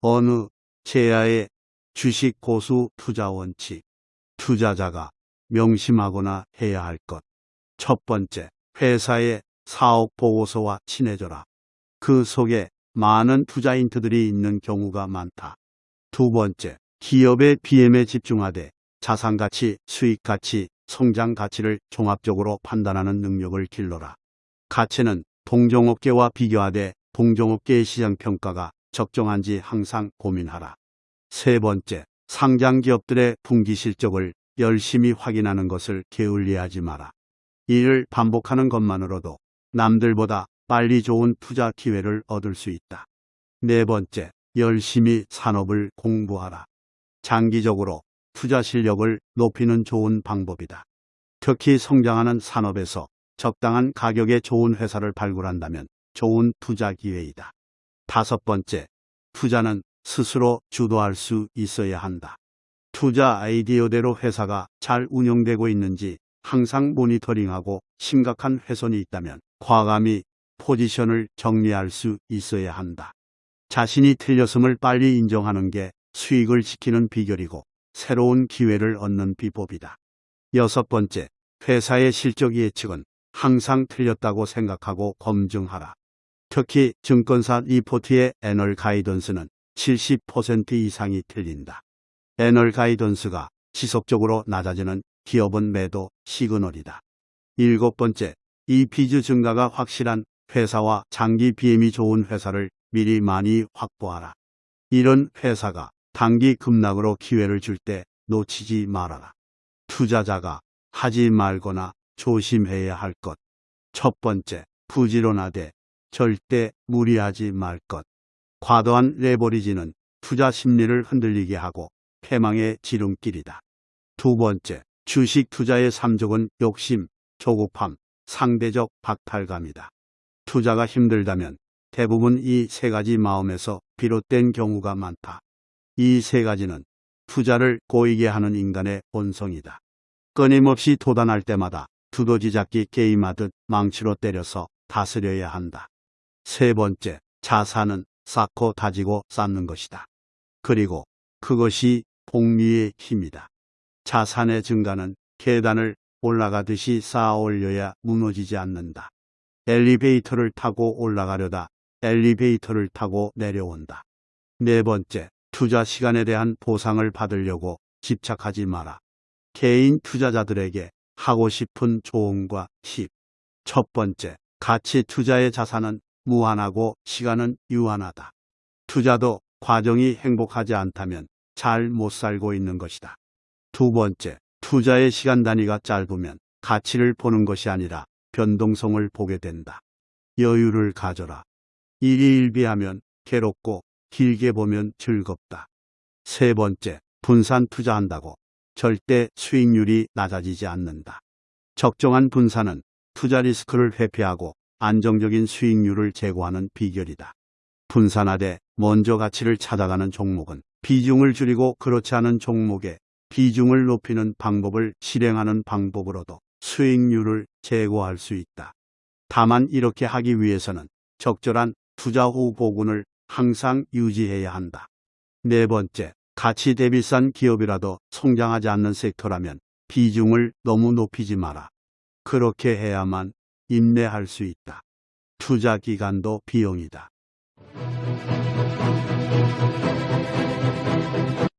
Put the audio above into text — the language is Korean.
어느 제야의 주식 고수 투자 원칙. 투자자가 명심하거나 해야 할 것. 첫 번째, 회사의 사업 보고서와 친해져라. 그 속에 많은 투자 힌트들이 있는 경우가 많다. 두 번째, 기업의 BM에 집중하되 자산 가치, 수익 가치, 성장 가치를 종합적으로 판단하는 능력을 길러라. 가치는 동종업계와 비교하되 동종업계의 시장 평가가 적정한지 항상 고민하라. 세 번째, 상장 기업들의 분기 실적을 열심히 확인하는 것을 게을리하지 마라. 이를 반복하는 것만으로도 남들보다 빨리 좋은 투자 기회를 얻을 수 있다. 네 번째, 열심히 산업을 공부하라. 장기적으로 투자 실력을 높이는 좋은 방법이다. 특히 성장하는 산업에서 적당한 가격에 좋은 회사를 발굴한다면 좋은 투자 기회이다. 다섯 번째, 투자는 스스로 주도할 수 있어야 한다. 투자 아이디어대로 회사가 잘 운영되고 있는지 항상 모니터링하고 심각한 훼손이 있다면 과감히 포지션을 정리할 수 있어야 한다. 자신이 틀렸음을 빨리 인정하는 게 수익을 지키는 비결이고 새로운 기회를 얻는 비법이다. 여섯 번째, 회사의 실적 예측은 항상 틀렸다고 생각하고 검증하라. 특히 증권사 리포트의 애널 가이던스는 70% 이상이 틀린다. 애널 가이던스가 지속적으로 낮아지는 기업은 매도 시그널이다. 일곱 번째, 이피즈 증가가 확실한 회사와 장기 BM이 좋은 회사를 미리 많이 확보하라. 이런 회사가 단기 급락으로 기회를 줄 때 놓치지 말아라. 투자자가 하지 말거나 조심해야 할 것. 첫 번째, 부지런하되 절대 무리하지 말 것. 과도한 레버리지는 투자 심리를 흔들리게 하고 패망의 지름길이다. 두 번째, 주식 투자의 삼족은 욕심, 조급함, 상대적 박탈감이다. 투자가 힘들다면 대부분 이 세 가지 마음에서 비롯된 경우가 많다. 이 세 가지는 투자를 고이게 하는 인간의 본성이다. 끊임없이 도단할 때마다 두더지 잡기 게임하듯 망치로 때려서 다스려야 한다. 세 번째, 자산은 쌓고 다지고 쌓는 것이다. 그리고 그것이 복리의 힘이다. 자산의 증가는 계단을 올라가듯이 쌓아 올려야 무너지지 않는다. 엘리베이터를 타고 올라가려다 엘리베이터를 타고 내려온다. 네 번째, 투자 시간에 대한 보상을 받으려고 집착하지 마라. 개인 투자자들에게 하고 싶은 조언과 팁. 첫 번째, 가치 투자의 자산은 무한하고 시간은 유한하다. 투자도 과정이 행복하지 않다면 잘 못 살고 있는 것이다. 두 번째, 투자의 시간 단위가 짧으면 가치를 보는 것이 아니라 변동성을 보게 된다. 여유를 가져라. 일희일비하면 괴롭고 길게 보면 즐겁다. 세 번째, 분산 투자한다고 절대 수익률이 낮아지지 않는다. 적정한 분산은 투자 리스크를 회피하고 안정적인 수익률을 제고하는 비결이다. 분산하되 먼저 가치를 찾아가는 종목은 비중을 줄이고 그렇지 않은 종목에 비중을 높이는 방법을 실행하는 방법으로도 수익률을 제고할 수 있다. 다만 이렇게 하기 위해서는 적절한 투자 후 보군을 항상 유지해야 한다. 네 번째, 가치 대비 싼 기업이라도 성장하지 않는 섹터라면 비중을 너무 높이지 마라. 그렇게 해야만 인내할 수 있다. 투자 기간도 비용이다.